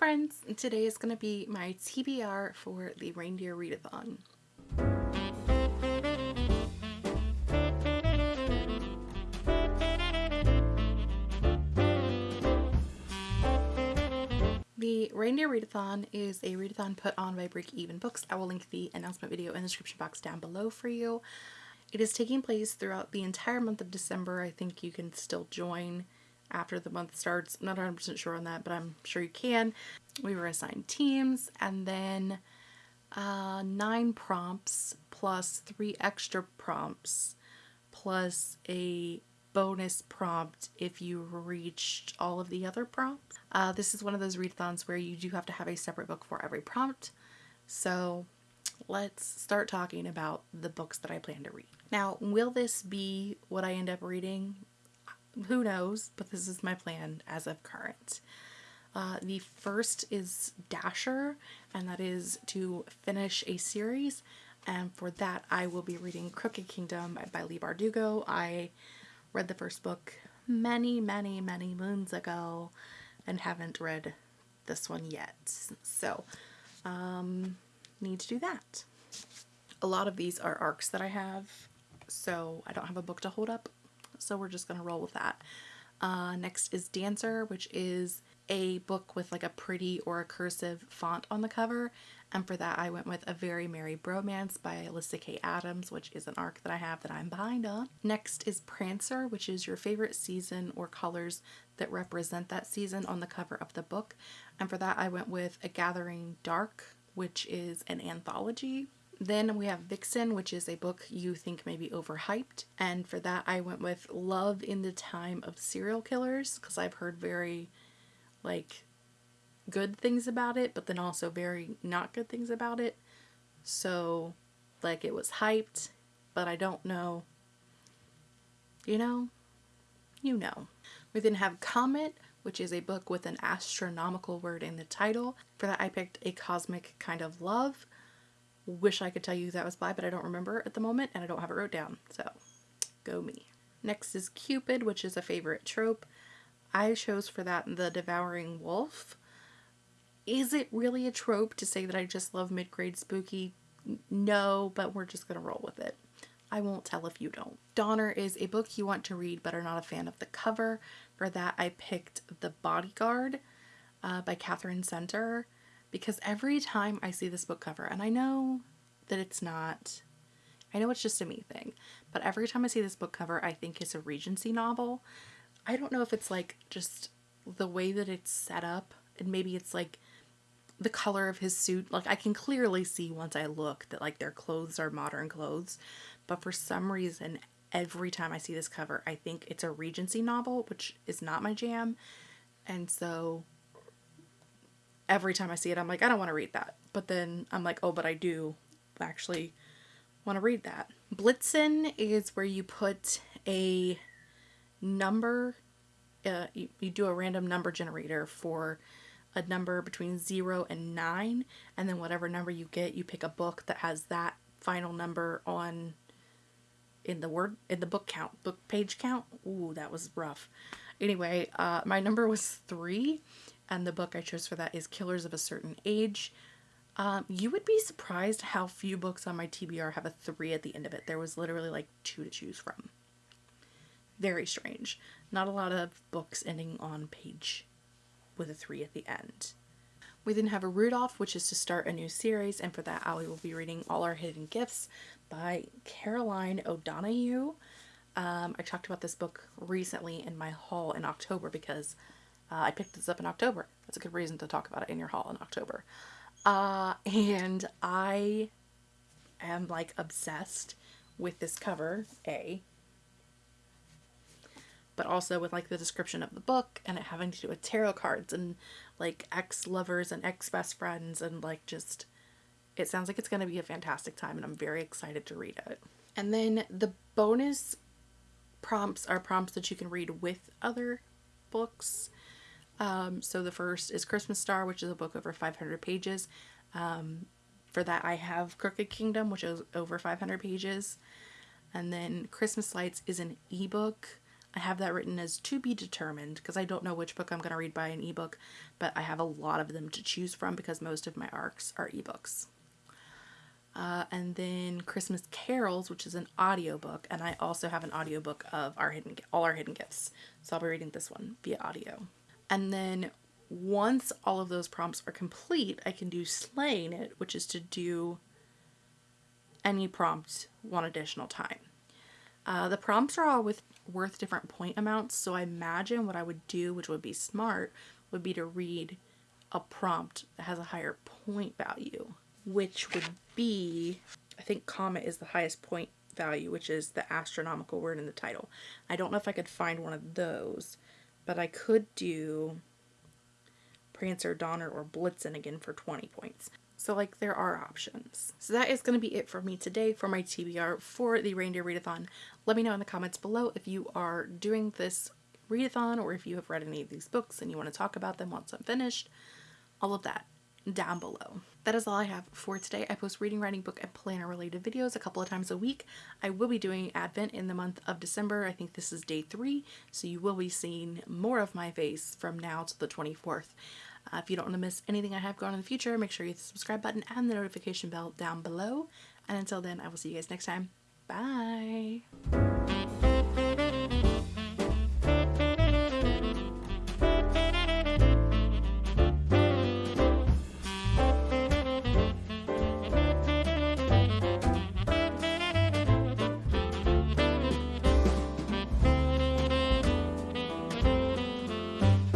friends! Today is going to be my TBR for the Reindeer Readathon. The Reindeer Readathon is a readathon put on by Break Even Books. I will link the announcement video in the description box down below for you. It is taking place throughout the entire month of December. I think you can still join after the month starts. I'm not 100% sure on that, but I'm sure you can. We were assigned teams and then uh, nine prompts plus three extra prompts plus a bonus prompt if you reached all of the other prompts. Uh, this is one of those readathons where you do have to have a separate book for every prompt. So let's start talking about the books that I plan to read. Now, will this be what I end up reading? Who knows, but this is my plan as of current. Uh, the first is Dasher, and that is to finish a series. And for that, I will be reading Crooked Kingdom by Leigh Bardugo. I read the first book many, many, many moons ago and haven't read this one yet. So, um, need to do that. A lot of these are arcs that I have, so I don't have a book to hold up so we're just gonna roll with that. Uh, next is Dancer, which is a book with like a pretty or a cursive font on the cover. And for that, I went with A Very Merry Bromance by Alyssa Kay Adams, which is an arc that I have that I'm behind on. Next is Prancer, which is your favorite season or colors that represent that season on the cover of the book. And for that, I went with A Gathering Dark, which is an anthology then we have Vixen, which is a book you think may be overhyped. And for that, I went with Love in the Time of Serial Killers because I've heard very, like, good things about it, but then also very not good things about it. So, like, it was hyped, but I don't know. You know? You know. We then have Comet, which is a book with an astronomical word in the title. For that, I picked A Cosmic Kind of Love wish I could tell you who that was by, but I don't remember at the moment and I don't have it wrote down. So go me. Next is Cupid, which is a favorite trope. I chose for that The Devouring Wolf. Is it really a trope to say that I just love mid-grade spooky? No, but we're just going to roll with it. I won't tell if you don't. Donner is a book you want to read but are not a fan of the cover. For that I picked The Bodyguard uh, by Katherine Center because every time I see this book cover, and I know that it's not, I know it's just a me thing, but every time I see this book cover, I think it's a Regency novel. I don't know if it's like just the way that it's set up, and maybe it's like the color of his suit. Like I can clearly see once I look that like their clothes are modern clothes, but for some reason, every time I see this cover, I think it's a Regency novel, which is not my jam. And so every time I see it, I'm like, I don't want to read that. But then I'm like, oh, but I do actually want to read that. Blitzen is where you put a number, uh, you, you do a random number generator for a number between 0 and 9 and then whatever number you get you pick a book that has that final number on in the word in the book count book page count ooh that was rough anyway uh my number was 3 and the book I chose for that is Killers of a Certain Age. Um, you would be surprised how few books on my TBR have a 3 at the end of it. There was literally like two to choose from. Very strange. Not a lot of books ending on page with a 3 at the end. We then have a Rudolph, which is to start a new series, and for that Ali will be reading All Our Hidden Gifts by Caroline O'Donoghue. Um, I talked about this book recently in my haul in October because uh, I picked this up in October. That's a good reason to talk about it in your haul in October. Uh, and I am like obsessed with this cover, A, but also with like the description of the book and it having to do with tarot cards and like ex-lovers and ex-best friends and like just it sounds like it's going to be a fantastic time and I'm very excited to read it. And then the bonus prompts are prompts that you can read with other books. Um, so the first is Christmas Star, which is a book over 500 pages. Um, for that I have Crooked Kingdom, which is over 500 pages. And then Christmas Lights is an ebook I have that written as to be determined because I don't know which book I'm going to read by an ebook, but I have a lot of them to choose from because most of my arcs are ebooks. Uh, and then Christmas Carols, which is an audiobook, and I also have an audiobook of our hidden all our hidden gifts. So I'll be reading this one via audio. And then once all of those prompts are complete, I can do slaying it, which is to do any prompt one additional time. Uh, the prompts are all with worth different point amounts, so I imagine what I would do, which would be smart, would be to read a prompt that has a higher point value, which would be, I think comet is the highest point value, which is the astronomical word in the title. I don't know if I could find one of those, but I could do Prancer, Donner, or Blitzen again for 20 points. So like there are options. So that is going to be it for me today for my TBR for the Reindeer Readathon. Let me know in the comments below if you are doing this readathon or if you have read any of these books and you want to talk about them once I'm finished. All of that down below. That is all I have for today. I post reading, writing, book, and planner related videos a couple of times a week. I will be doing Advent in the month of December. I think this is day three, so you will be seeing more of my face from now to the 24th. Uh, if you don't want to miss anything I have going in the future, make sure you hit the subscribe button and the notification bell down below. And until then, I will see you guys next time. Bye!